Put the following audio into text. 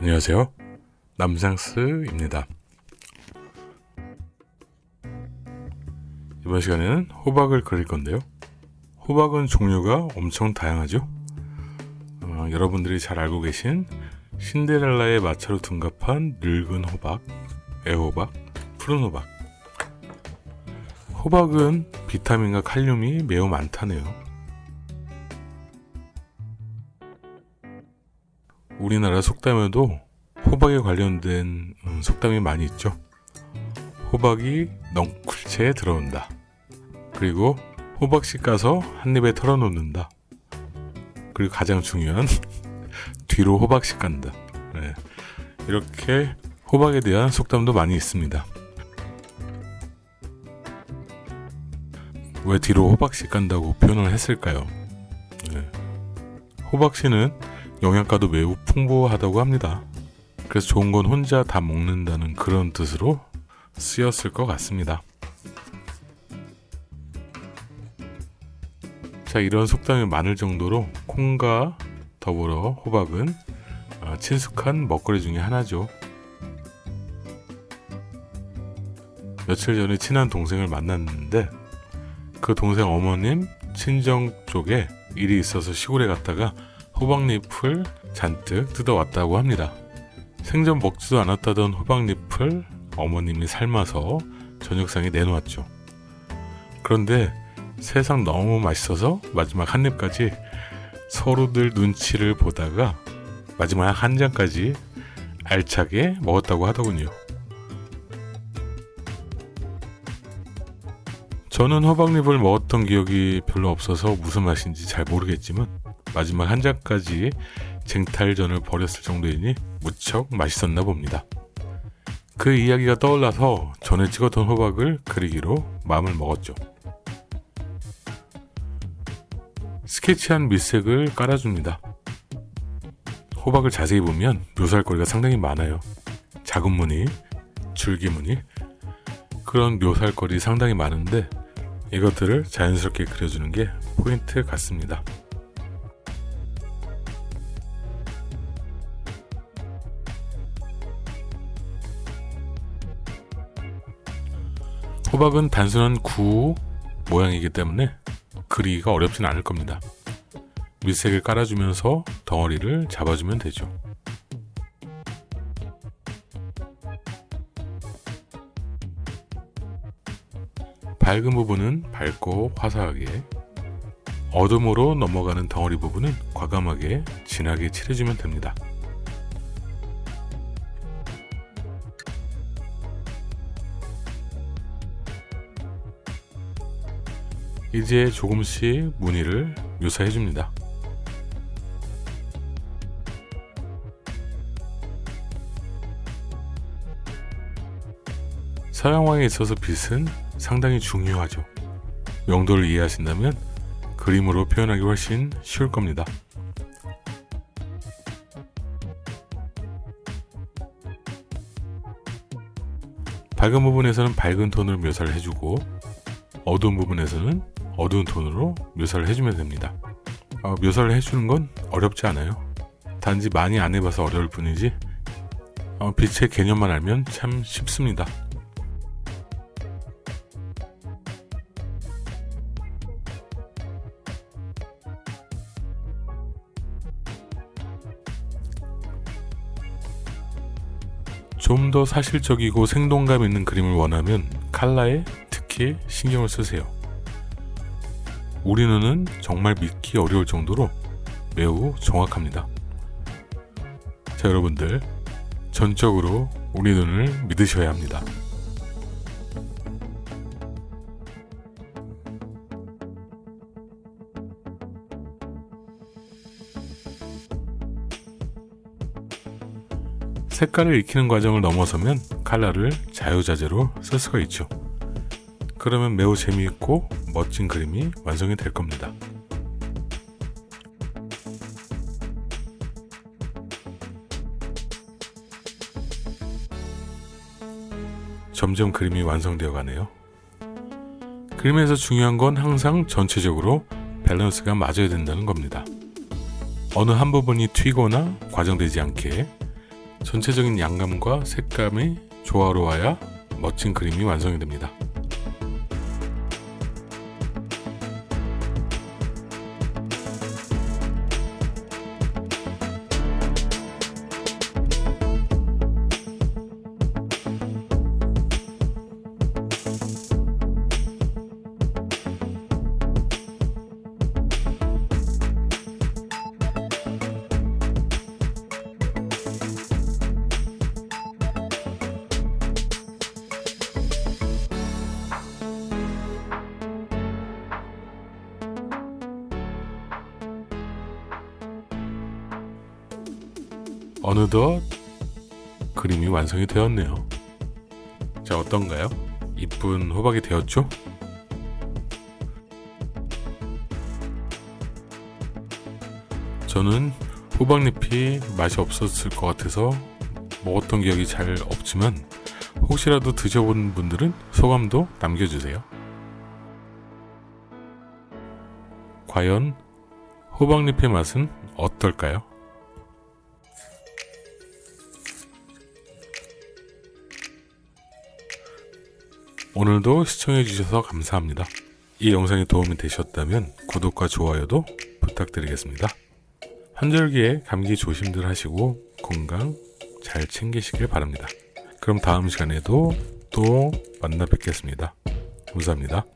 안녕하세요. 남상스입니다. 이번 시간에는 호박을 그릴 건데요. 호박은 종류가 엄청 다양하죠. 어, 여러분들이 잘 알고 계신 신데렐라의 마차로 둔갑한 늙은 호박, 애호박, 푸른 호박. 호박은 비타민과 칼륨이 매우 많다네요. 우리나라 속담에도 호박에 관련된 음, 속담이 많이 있죠. 호박이 넝쿨채에 들어온다. 그리고 호박씨 까서 한 입에 털어놓는다. 그리고 가장 중요한 뒤로 호박씨 간다. 네. 이렇게 호박에 대한 속담도 많이 있습니다. 왜 뒤로 호박씨 간다고 표현을 했을까요? 네. 호박씨는 영양가도 매우 풍부하다고 합니다. 그래서 좋은 건 혼자 다 먹는다는 그런 뜻으로 쓰였을 것 같습니다. 자, 이런 속담이 많을 정도로 콩과 더불어 호박은 어, 친숙한 먹거리 중에 하나죠. 며칠 전에 친한 동생을 만났는데 그 동생 어머님 친정 쪽에 일이 있어서 시골에 갔다가 호박잎을 잔뜩 뜯어왔다고 합니다. 생전 먹지도 않았다던 호박잎을 어머님이 삶아서 저녁상에 내놓았죠. 그런데 세상 너무 맛있어서 마지막 한 입까지 서로들 눈치를 보다가 마지막 한 잔까지 알차게 먹었다고 하더군요. 저는 호박잎을 먹었던 기억이 별로 없어서 무슨 맛인지 잘 모르겠지만 마지막 한 잔까지 쟁탈전을 벌였을 정도이니 무척 맛있었나 봅니다. 그 이야기가 떠올라서 전에 찍었던 호박을 그리기로 마음을 먹었죠. 스케치한 밑색을 깔아줍니다. 호박을 자세히 보면 묘사할 거리가 상당히 많아요. 작은 무늬, 줄기 무늬, 그런 묘사할 거리 상당히 많은데 이것들을 자연스럽게 그려주는 게 포인트 같습니다. 호박은 단순한 구 모양이기 때문에 그리기가 어렵진 않을 겁니다. 밑색을 깔아주면서 덩어리를 잡아주면 되죠. 밝은 부분은 밝고 화사하게 어둠으로 넘어가는 덩어리 부분은 과감하게 진하게 칠해주면 됩니다. 이제 조금씩 무늬를 묘사해 줍니다. 서양화에 있어서 빛은 상당히 중요하죠. 용도를 이해하신다면 그림으로 표현하기 훨씬 쉬울 겁니다. 밝은 부분에서는 밝은 톤을 묘사를 해주고 어두운 부분에서는 어두운 톤으로 묘사를 해주면 됩니다. 어, 묘사를 해주는 건 어렵지 않아요. 단지 많이 안 해봐서 어려울 뿐이지 어, 빛의 개념만 알면 참 쉽습니다. 좀 더 사실적이고 생동감 있는 그림을 원하면 칼라에 특히 신경을 쓰세요. 우리 눈은 정말 믿기 어려울 정도로 매우 정확합니다. 자, 여러분들, 전적으로 우리 눈을 믿으셔야 합니다. 색깔을 익히는 과정을 넘어서면 칼라를 자유자재로 쓸 수가 있죠. 그러면 매우 재미있고 멋진 그림이 완성이 될 겁니다. 점점 그림이 완성되어 가네요. 그림에서 중요한 건 항상 전체적으로 밸런스가 맞아야 된다는 겁니다. 어느 한 부분이 튀거나 과정되지 않게 전체적인 양감과 색감이 조화로워야 멋진 그림이 완성이 됩니다. 어느덧 그림이 완성이 되었네요. 자, 어떤가요? 이쁜 호박이 되었죠? 저는 호박잎이 맛이 없었을 것 같아서 먹었던 기억이 잘 없지만 혹시라도 드셔본 분들은 소감도 남겨주세요. 과연 호박잎의 맛은 어떨까요? 오늘도 시청해주셔서 감사합니다. 이 영상이 도움이 되셨다면 구독과 좋아요도 부탁드리겠습니다. 환절기에 감기 조심들 하시고 건강 잘 챙기시길 바랍니다. 그럼 다음 시간에도 또 만나 뵙겠습니다. 감사합니다.